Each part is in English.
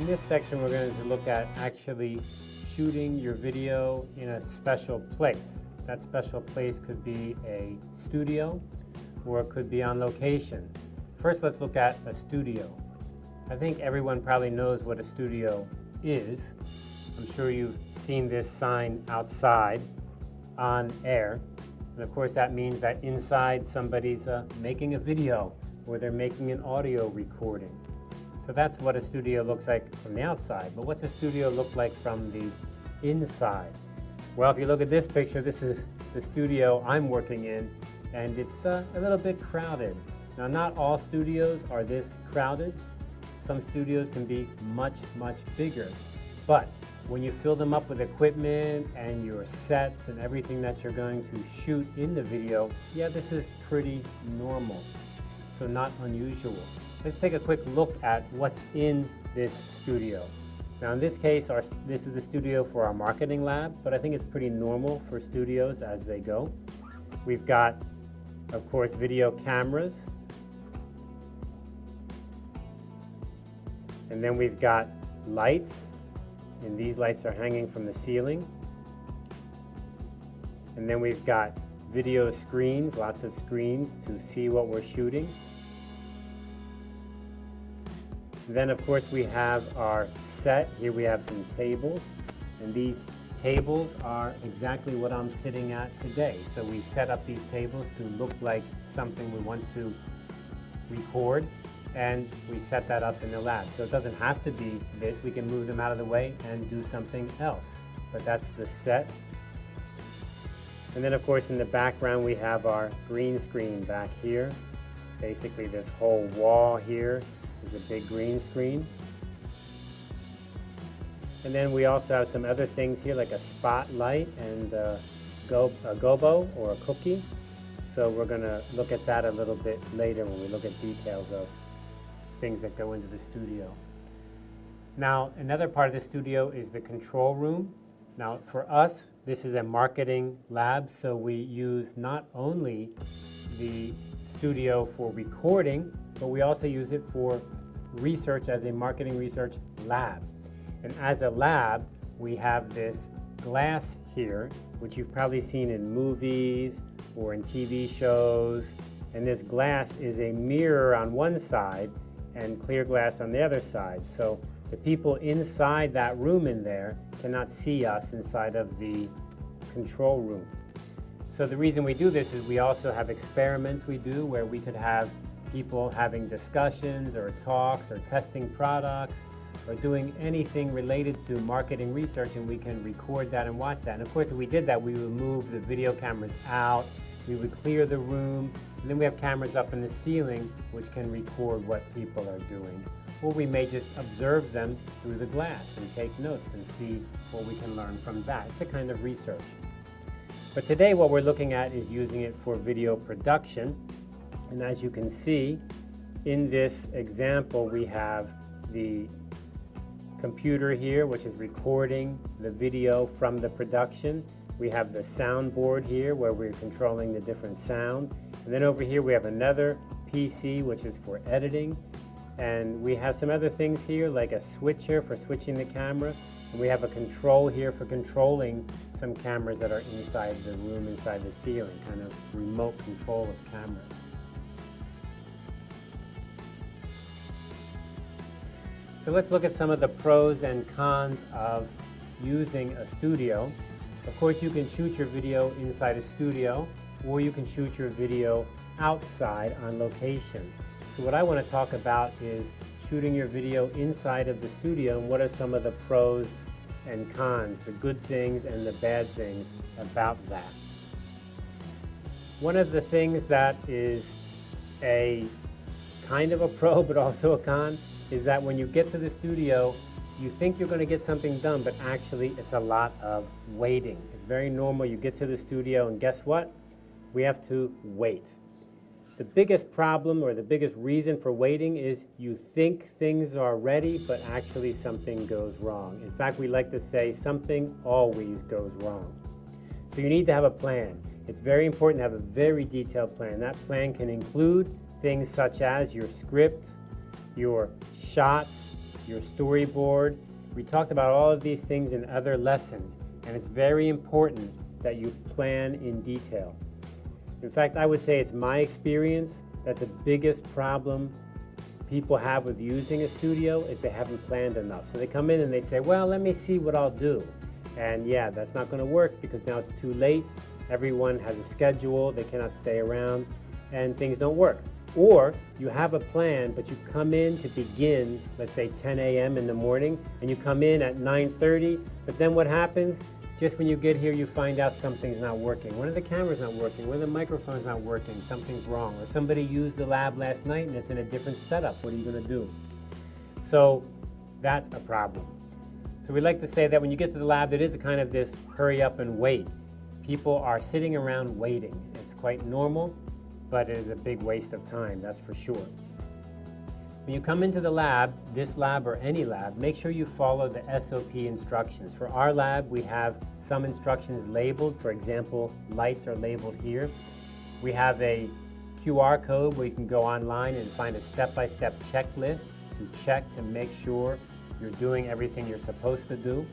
In this section, we're going to look at actually shooting your video in a special place. That special place could be a studio or it could be on location. First, let's look at a studio. I think everyone probably knows what a studio is. I'm sure you've seen this sign outside on air. And of course, that means that inside somebody's uh, making a video or they're making an audio recording. So that's what a studio looks like from the outside. But what's a studio look like from the inside? Well, if you look at this picture, this is the studio I'm working in, and it's uh, a little bit crowded. Now, not all studios are this crowded. Some studios can be much, much bigger. But when you fill them up with equipment and your sets and everything that you're going to shoot in the video, yeah, this is pretty normal. So not unusual. Let's take a quick look at what's in this studio. Now in this case, our, this is the studio for our marketing lab, but I think it's pretty normal for studios as they go. We've got, of course, video cameras. And then we've got lights, and these lights are hanging from the ceiling. And then we've got video screens, lots of screens to see what we're shooting. Then of course we have our set. Here we have some tables and these tables are exactly what I'm sitting at today. So we set up these tables to look like something we want to record and we set that up in the lab. So it doesn't have to be this. We can move them out of the way and do something else. But that's the set. And then of course in the background we have our green screen back here. Basically this whole wall here is a big green screen. And then we also have some other things here like a spotlight and a, go, a gobo or a cookie. So we're going to look at that a little bit later when we look at details of things that go into the studio. Now, another part of the studio is the control room. Now, for us, this is a marketing lab, so we use not only the studio for recording, but we also use it for research as a marketing research lab. And as a lab, we have this glass here, which you've probably seen in movies or in TV shows. And this glass is a mirror on one side and clear glass on the other side. So the people inside that room in there cannot see us inside of the control room. So the reason we do this is we also have experiments we do where we could have people having discussions or talks or testing products or doing anything related to marketing research and we can record that and watch that. And of course, if we did that, we would move the video cameras out, we would clear the room, and then we have cameras up in the ceiling which can record what people are doing. Or we may just observe them through the glass and take notes and see what we can learn from that. It's a kind of research. But today what we're looking at is using it for video production and as you can see, in this example, we have the computer here, which is recording the video from the production. We have the soundboard here where we're controlling the different sound. And then over here we have another PC, which is for editing. And we have some other things here, like a switcher for switching the camera. And we have a control here for controlling some cameras that are inside the room, inside the ceiling, kind of remote control of cameras. So let's look at some of the pros and cons of using a studio. Of course, you can shoot your video inside a studio, or you can shoot your video outside on location. So what I want to talk about is shooting your video inside of the studio and what are some of the pros and cons, the good things and the bad things about that. One of the things that is a kind of a pro but also a con is that when you get to the studio, you think you're going to get something done, but actually it's a lot of waiting. It's very normal. You get to the studio, and guess what? We have to wait. The biggest problem or the biggest reason for waiting is you think things are ready, but actually something goes wrong. In fact, we like to say something always goes wrong. So you need to have a plan. It's very important to have a very detailed plan. That plan can include things such as your script, your shots, your storyboard. We talked about all of these things in other lessons, and it's very important that you plan in detail. In fact, I would say it's my experience that the biggest problem people have with using a studio is they haven't planned enough. So they come in and they say, well, let me see what I'll do. And yeah, that's not going to work because now it's too late. Everyone has a schedule, they cannot stay around, and things don't work. Or you have a plan, but you come in to begin, let's say 10 a.m. in the morning, and you come in at 9.30, but then what happens? Just when you get here, you find out something's not working. One of the cameras not working, one of the microphones not working, something's wrong. Or somebody used the lab last night and it's in a different setup. What are you gonna do? So that's a problem. So we like to say that when you get to the lab, it is a kind of this hurry up and wait. People are sitting around waiting. It's quite normal but it is a big waste of time, that's for sure. When you come into the lab, this lab or any lab, make sure you follow the SOP instructions. For our lab, we have some instructions labeled. For example, lights are labeled here. We have a QR code where you can go online and find a step-by-step -step checklist to check to make sure you're doing everything you're supposed to do.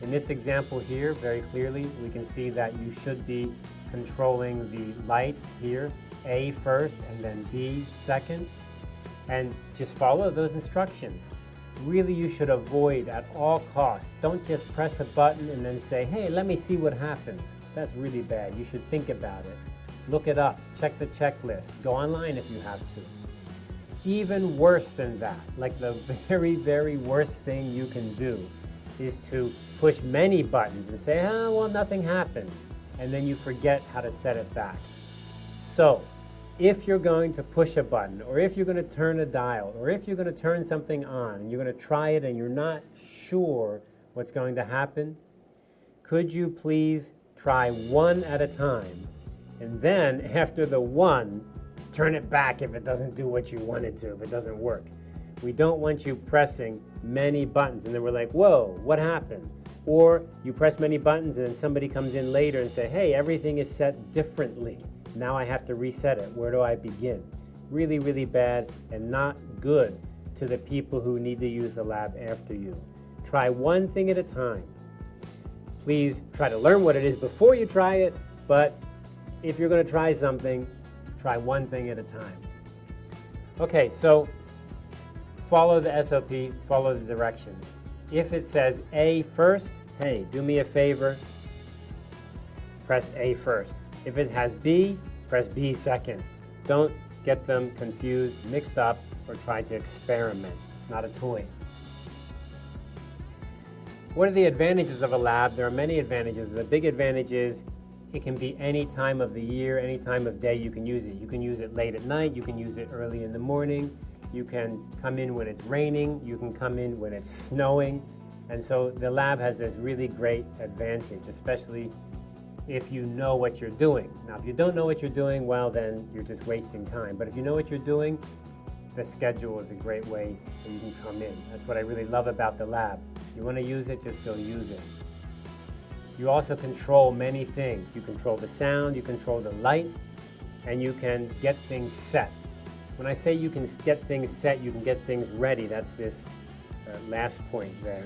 In this example here, very clearly, we can see that you should be controlling the lights here a first and then D second, and just follow those instructions. Really, you should avoid at all costs. Don't just press a button and then say, hey, let me see what happens. That's really bad. You should think about it. Look it up. Check the checklist. Go online if you have to. Even worse than that, like the very, very worst thing you can do is to push many buttons and say, oh, well, nothing happened. And then you forget how to set it back. So if you're going to push a button, or if you're going to turn a dial, or if you're going to turn something on, and you're going to try it and you're not sure what's going to happen, could you please try one at a time, and then after the one, turn it back if it doesn't do what you want it to, if it doesn't work. We don't want you pressing many buttons, and then we're like, whoa, what happened? Or you press many buttons and then somebody comes in later and say, hey, everything is set differently. Now I have to reset it. Where do I begin? Really, really bad and not good to the people who need to use the lab after you. Try one thing at a time. Please try to learn what it is before you try it, but if you're going to try something, try one thing at a time. Okay, so follow the SOP, follow the directions. If it says A first, hey, do me a favor, press A first. If it has B, press B second. Don't get them confused, mixed up, or try to experiment. It's not a toy. What are the advantages of a lab? There are many advantages. The big advantage is it can be any time of the year, any time of day you can use it. You can use it late at night, you can use it early in the morning, you can come in when it's raining, you can come in when it's snowing. And so the lab has this really great advantage, especially if you know what you're doing. Now, if you don't know what you're doing, well, then you're just wasting time. But if you know what you're doing, the schedule is a great way that you can come in. That's what I really love about the lab. You want to use it, just go use it. You also control many things. You control the sound, you control the light, and you can get things set. When I say you can get things set, you can get things ready. That's this uh, last point there.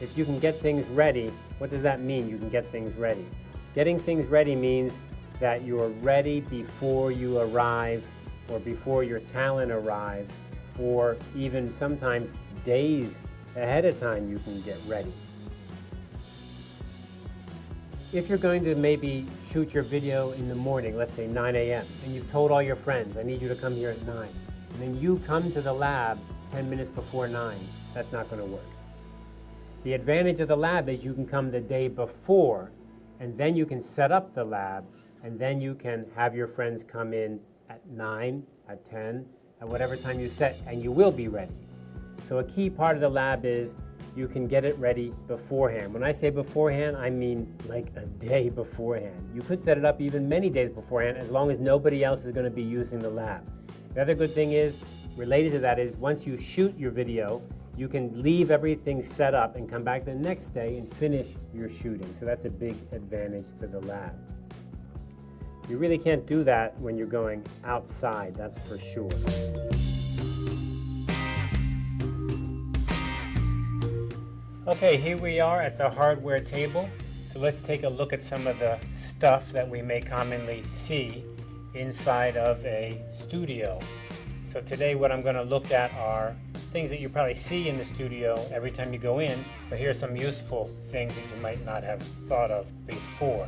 If you can get things ready, what does that mean, you can get things ready? Getting things ready means that you're ready before you arrive or before your talent arrives or even sometimes days ahead of time you can get ready. If you're going to maybe shoot your video in the morning, let's say 9 a.m., and you've told all your friends, I need you to come here at 9, and then you come to the lab 10 minutes before 9, that's not going to work. The advantage of the lab is you can come the day before and then you can set up the lab, and then you can have your friends come in at 9, at 10, at whatever time you set, and you will be ready. So a key part of the lab is you can get it ready beforehand. When I say beforehand, I mean like a day beforehand. You could set it up even many days beforehand as long as nobody else is going to be using the lab. The other good thing is, related to that is once you shoot your video, you can leave everything set up and come back the next day and finish your shooting. So that's a big advantage to the lab. You really can't do that when you're going outside, that's for sure. Okay, here we are at the hardware table. So let's take a look at some of the stuff that we may commonly see inside of a studio. So today what I'm going to look at are things that you probably see in the studio every time you go in, but here are some useful things that you might not have thought of before.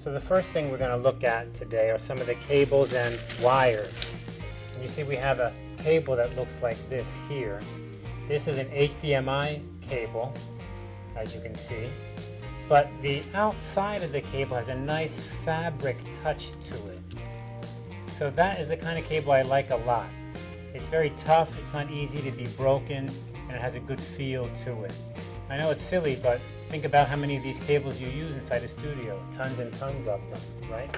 So the first thing we're going to look at today are some of the cables and wires. And you see we have a cable that looks like this here. This is an HDMI cable, as you can see. But the outside of the cable has a nice fabric touch to it. So that is the kind of cable I like a lot. It's very tough, it's not easy to be broken, and it has a good feel to it. I know it's silly, but think about how many of these cables you use inside a studio. Tons and tons of them, right?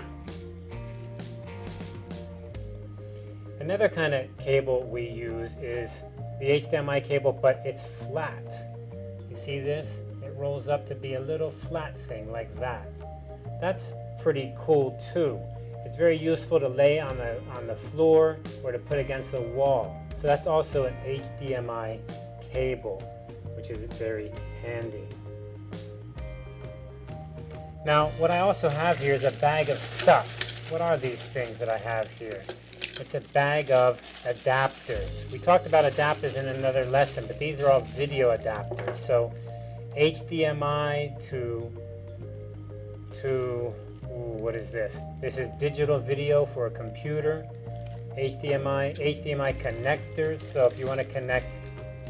Another kind of cable we use is the HDMI cable, but it's flat. You see this? It rolls up to be a little flat thing like that. That's pretty cool too. It's very useful to lay on the, on the floor or to put against the wall. So that's also an HDMI cable, which is very handy. Now, what I also have here is a bag of stuff. What are these things that I have here? It's a bag of adapters. We talked about adapters in another lesson, but these are all video adapters. So HDMI to, to Ooh, what is this? This is digital video for a computer. HDMI, HDMI connectors. So if you want to connect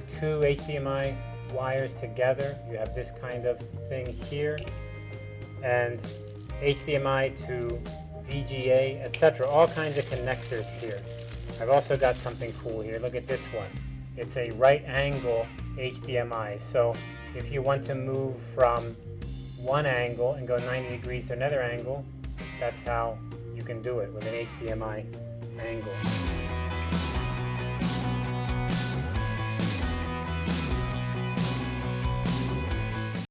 two HDMI wires together, you have this kind of thing here. And HDMI to VGA, etc. All kinds of connectors here. I've also got something cool here. Look at this one. It's a right angle HDMI. So if you want to move from one angle and go 90 degrees to another angle, that's how you can do it with an HDMI angle.